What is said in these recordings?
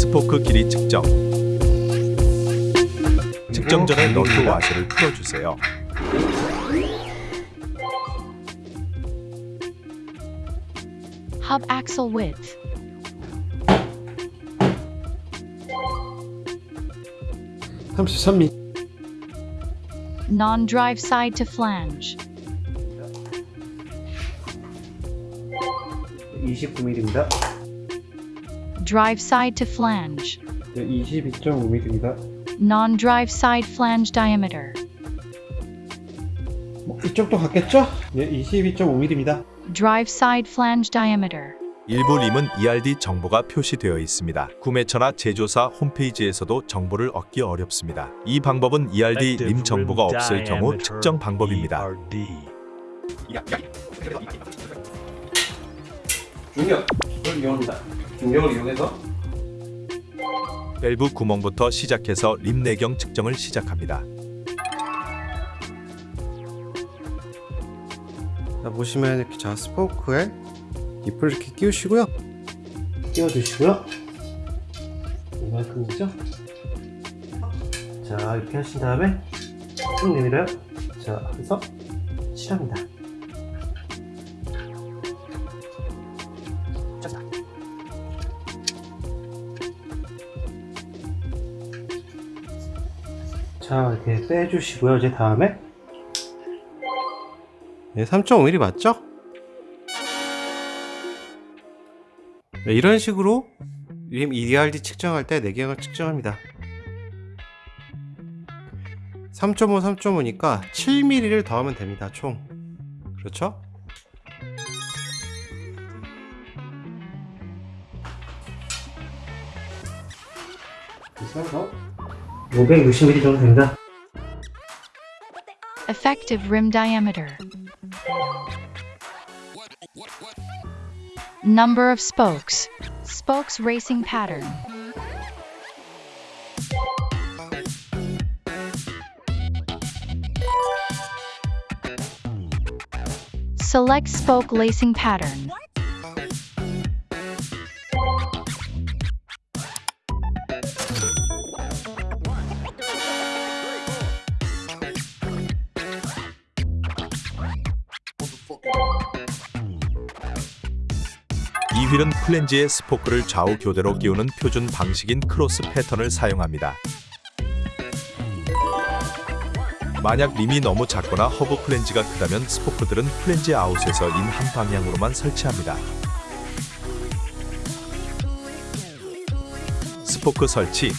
스포크 길이 측정. 측정 전에 너트 와셔를 풀어주세요. Hub axle width. Non-drive side to flange. 29mm입니다. Drive side to flange. 네, 22.5mm입니다. Non-drive side flange diameter. 뭐, 이쪽도 같겠죠? 네, 22.5mm입니다. Drive side flange diameter. 일부 림은 ERD 정보가 표시되어 있습니다. 구매처나 제조사 홈페이지에서도 정보를 얻기 어렵습니다. 이 방법은 ERD 림 정보가 없을 경우 측정 방법입니다. 중력, 이걸 이용합니다. 중력을 이용해서 밸브 구멍부터 시작해서 림 내경 측정을 시작합니다. 자, 보시면 이렇게 자 스포크에 잎을 이렇게 끼우시고요. 끼워주시고요. 이만큼이죠? 자 이렇게 하신 다음에 쭉 내밀어요. 자 해서 칠합니다. 자 이렇게 빼주시고요. 이제 다음에 네, 3.5mm 맞죠? 네, 이런 식으로 림 EDRD 측정할 때 내경을 측정합니다. 3.5, 3.5니까 7mm를 더하면 됩니다. 총. 그렇죠? 그래서 560mm 정도 됩니다. Effective rim diameter. Number of spokes. Spokes racing pattern. Select spoke lacing pattern. 이 휠은 플랜지의 스포크를 좌우 교대로 끼우는 표준 방식인 크로스 패턴을 사용합니다. 만약 림이 너무 작거나 허브 플랜지가 크다면 스포크들은 플랜지 아웃에서 인 한 방향으로만 설치합니다. 스포크 설치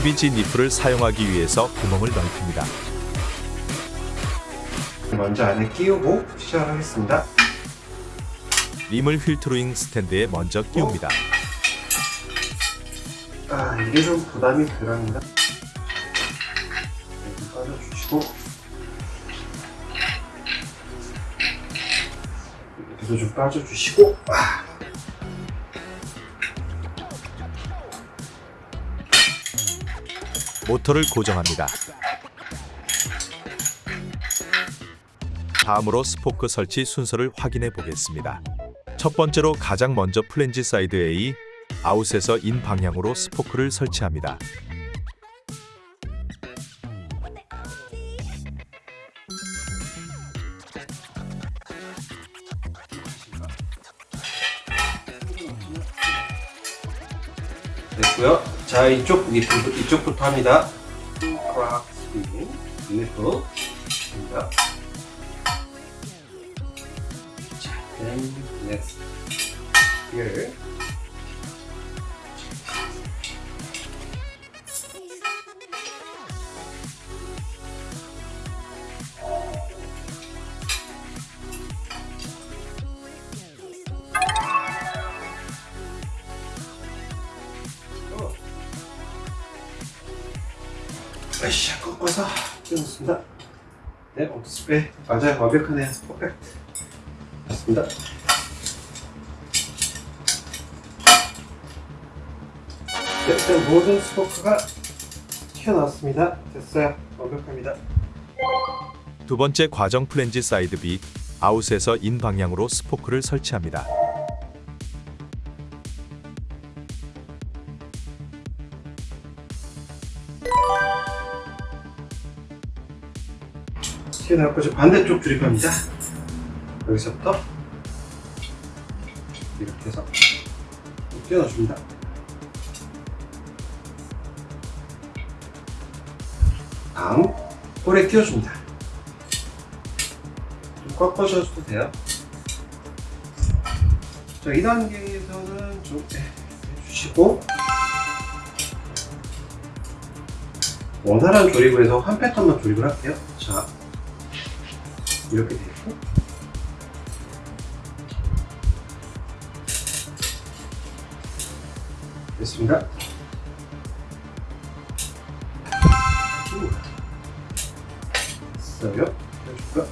(12G) nipple을 사용하기 위해서 구멍을 넓힙니다. 먼저 안에 끼우고 시작하겠습니다. 림을 휠트루잉 스탠드에 먼저 끼웁니다. 아 이게 좀 부담이 덜합니다. 빠져주시고 여기도 좀 빠져주시고 아. 모터를 고정합니다. 다음으로 스포크 설치 순서를 확인해 보겠습니다. 첫 번째로 가장 먼저 플랜지 사이드 A, 아웃에서 인 방향으로 스포크를 설치합니다. 자 이쪽 nipple 이쪽부터 합니다. 크락 스윙 니프 입니다. 자, then next. 끊었습니다. 네 옥스프레이 맞아요. 완벽하네요. 퍼펙트. 맞습니다. 네, 일단 모든 스포크가 튀어나왔습니다. 됐어요. 완벽합니다. 두 번째 과정 플랜지 사이드 B 아웃에서 인 방향으로 스포크를 설치합니다. 나왔고 저 반대쪽 조립합니다. 여기서부터 이렇게 해서 띄워넣습니다. 다음 볼에 끼워줍니다. 좀 꺾어줘도 돼요. 자, 2단계에서는 좀 네, 해주시고 원활한 조립을 해서 한 패턴만 조립을 할게요. 자, 이렇게 되어 있고 됐습니다. 우. 됐어요. 해줄까?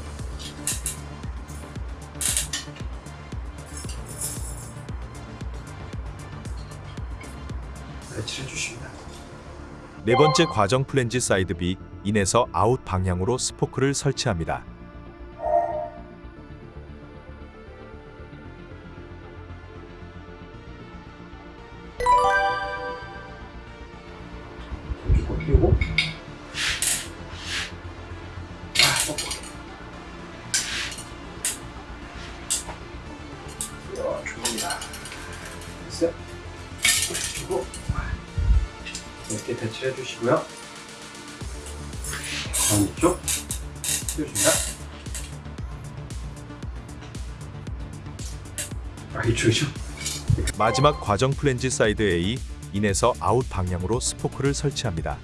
배치를 해주십니다. 네 번째 과정 플랜지 사이드 B 인에서 아웃 방향으로 스포크를 설치합니다. 끼우고 아, 뻑뻑해. 야, 좋습니다. 됐어요? 그리고 이렇게 배치해 주시고요. 반대쪽 띄워줍니다. 아, 이쪽이죠? 마지막 과정 플랜지 사이드 A 인에서 아웃 방향으로 스포크를 설치합니다.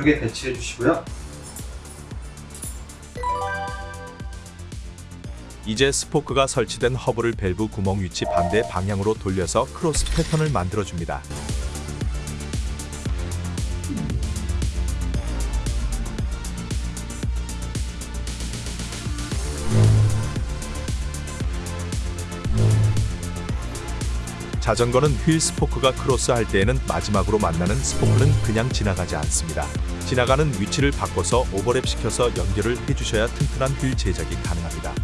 이쪽에 배치해 주시고요. 이제 스포크가 설치된 허브를 밸브 구멍 위치 반대 방향으로 돌려서 크로스 패턴을 만들어 줍니다. 자전거는 휠 스포크가 크로스할 때에는 마지막으로 만나는 스포크는 그냥 지나가지 않습니다. 지나가는 위치를 바꿔서 오버랩 시켜서 연결을 해주셔야 튼튼한 휠 제작이 가능합니다.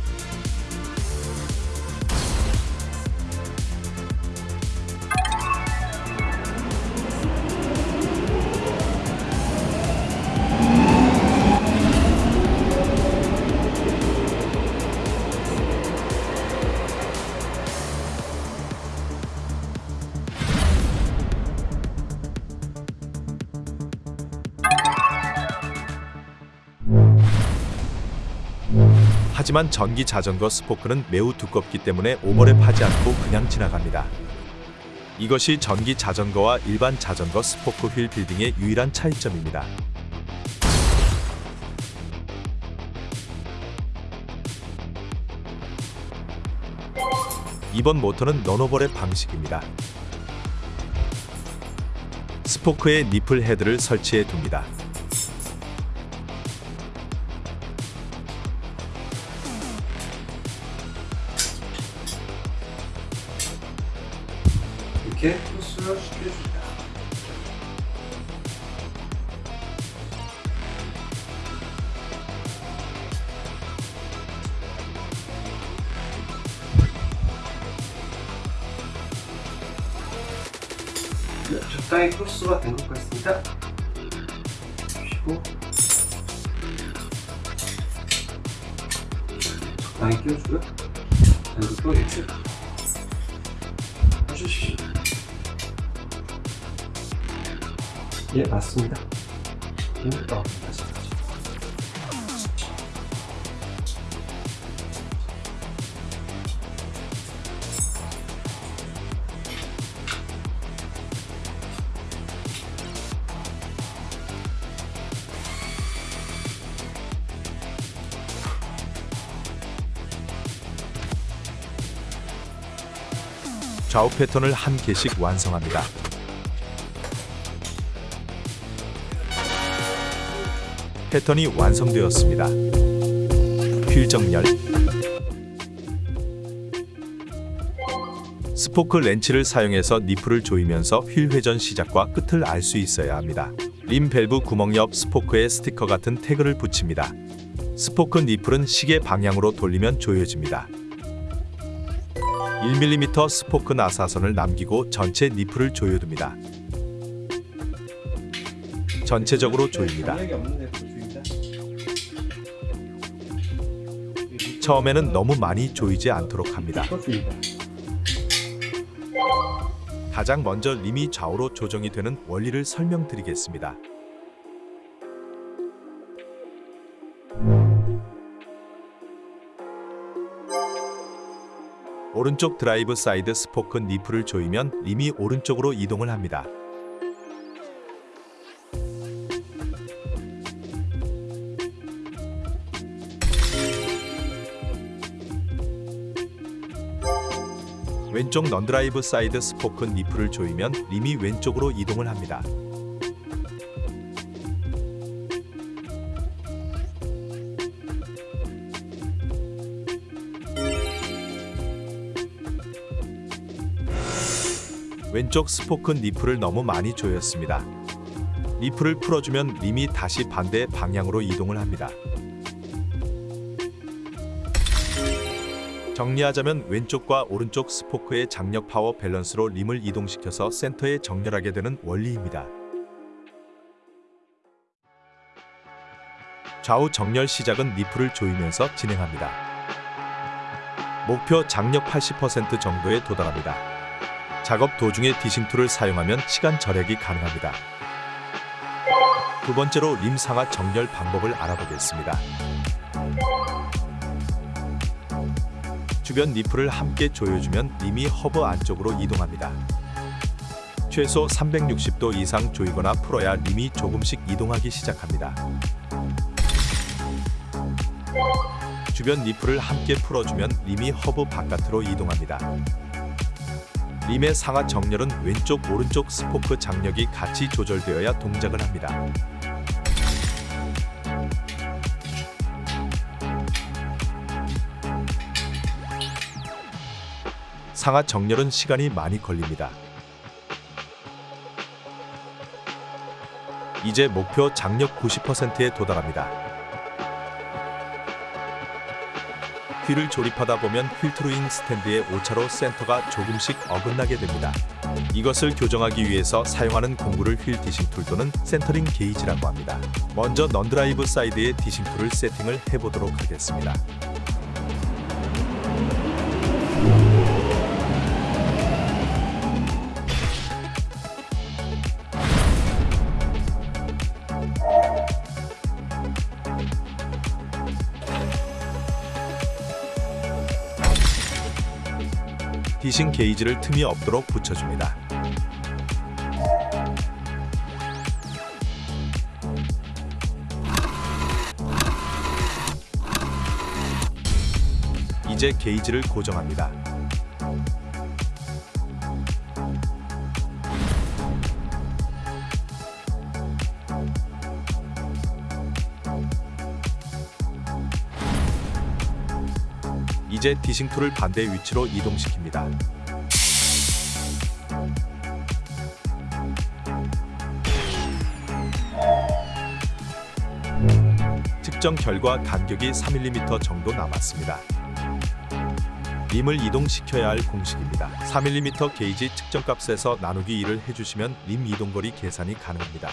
하지만 전기 자전거 스포크는 매우 두껍기 때문에 오버랩 하지 않고 그냥 지나갑니다. 이것이 전기 자전거와 일반 자전거 스포크 wheel building의 유일한 차이점입니다. 이번 모터는 non-overlap 방식입니다. 스포크에 nipple head를 설치해 둡니다. 시켜줍니다. 네, 적당히 크로스가 된 것 같습니다. 주시고 적당히 끼워주고요. 그리고 또 이렇게 해주시죠. 예 맞습니다 예, 어, 힘들다 좌우 패턴을 한 개씩 완성합니다. 패턴이 완성되었습니다. 휠 정렬 스포크 렌치를 사용해서 니플을 조이면서 휠 회전 시작과 끝을 알 수 있어야 합니다. 림 밸브 구멍 옆 스포크에 스티커 같은 태그를 붙입니다. 스포크 니플은 시계 방향으로 돌리면 조여집니다. 1mm 스포크 나사선을 남기고 전체 니플을 조여둡니다. 전체적으로 조입니다. 처음에는 너무 많이 조이지 않도록 합니다. 가장 먼저 림이 좌우로 조정이 되는 원리를 설명드리겠습니다. 오른쪽 drive side 스포크 니플을 조이면 림이 오른쪽으로 이동을 합니다. 왼쪽 non-drive side 스포크 니플을 조이면 림이 왼쪽으로 이동을 합니다. 왼쪽 스포크 니플을 너무 많이 조였습니다. 니플을 풀어주면 림이 다시 반대 방향으로 이동을 합니다. 정리하자면 왼쪽과 오른쪽 스포크의 장력 파워 밸런스로 림을 이동시켜서 센터에 정렬하게 되는 원리입니다. 좌우 정렬 시작은 니플을 조이면서 진행합니다. 목표 장력 80% 정도에 도달합니다. 작업 도중에 dishing tool을 사용하면 시간 절약이 가능합니다. 두 번째로 림 상하 정렬 방법을 알아보겠습니다. 주변 니플을 함께 조여주면 림이 허브 안쪽으로 이동합니다. 최소 360도 이상 조이거나 풀어야 림이 조금씩 이동하기 시작합니다. 주변 니플을 함께 풀어주면 림이 허브 바깥으로 이동합니다. 림의 상하 정렬은 왼쪽 오른쪽 스포크 장력이 같이 조절되어야 동작을 합니다. 상하 정렬은 시간이 많이 걸립니다. 이제 목표 장력 90%에 도달합니다. 휠을 조립하다 보면 wheel truing stand의 오차로 센터가 조금씩 어긋나게 됩니다. 이것을 교정하기 위해서 사용하는 공구를 wheel dishing tool 또는 centering gauge라고 합니다. 먼저 non-drive side의 dishing tool을 세팅을 해보도록 하겠습니다. 디싱 게이지를 틈이 없도록 붙여줍니다. 이제 게이지를 고정합니다. 이제 dishing tool을 반대 위치로 이동시킵니다. 측정 결과 간격이 3mm 정도 남았습니다. 림을 이동시켜야 할 공식입니다. 3mm 게이지 측정값에서 나누기 2를 해주시면 림 이동거리 계산이 가능합니다.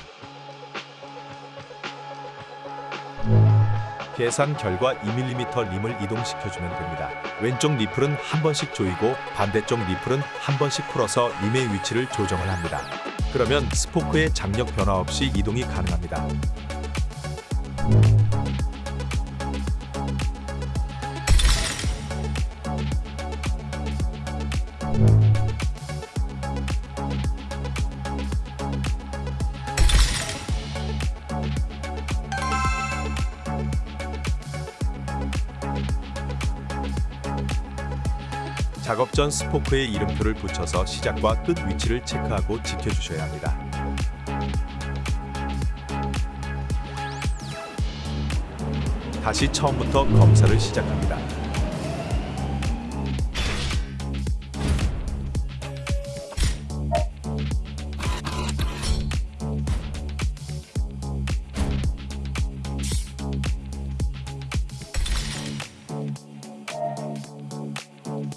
계산 결과 2mm 림을 이동시켜주면 됩니다. 왼쪽 리플은 한 번씩 조이고 반대쪽 리플은 한 번씩 풀어서 림의 위치를 조정을 합니다. 그러면 스포크의 장력 변화 없이 이동이 가능합니다. 작업 전 스포크에 이름표를 붙여서 시작과 끝 위치를 체크하고 지켜주셔야 합니다. 다시 처음부터 검사를 시작합니다.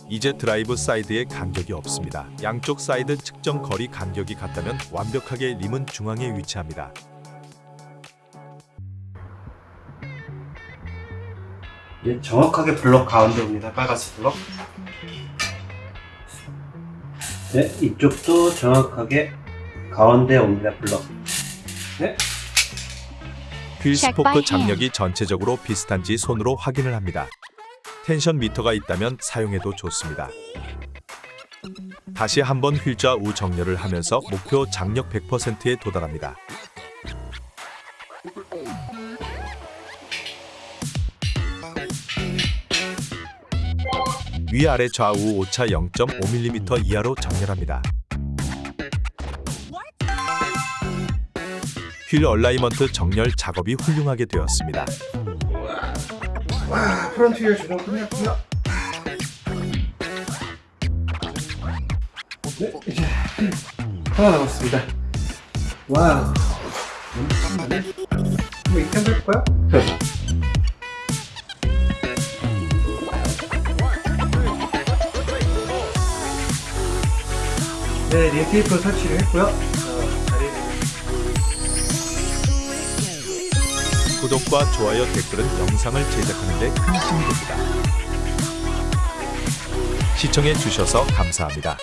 이제 drive side에 간격이 없습니다. 양쪽 사이드 측정 거리 간격이 같다면 완벽하게 림은 중앙에 위치합니다. 네, 정확하게 블럭 가운데 옵니다. 빨간색 블럭. 네, 이쪽도 정확하게 가운데 옵니다. 블럭. 네, 휠 스포크. 장력이 전체적으로 비슷한지 손으로 확인을 합니다. tension meter가 있다면 사용해도 좋습니다. 다시 한번 휠 좌우 정렬을 하면서 목표 장력 100%에 도달합니다. 위아래 좌우 오차 0.5mm 이하로 정렬합니다. wheel alignment 정렬 작업이 훌륭하게 되었습니다. 와, front wheel 조정 끝났고요. 네, 이제 하나 남았습니다. 와우. 신나네. 이거 이렇게 한번 해볼까요? 네, 림 테이프 설치를 했고요. 구독과 좋아요, 댓글은 영상을 제작하는 데 큰 힘이 됩니다. 시청해 주셔서 감사합니다.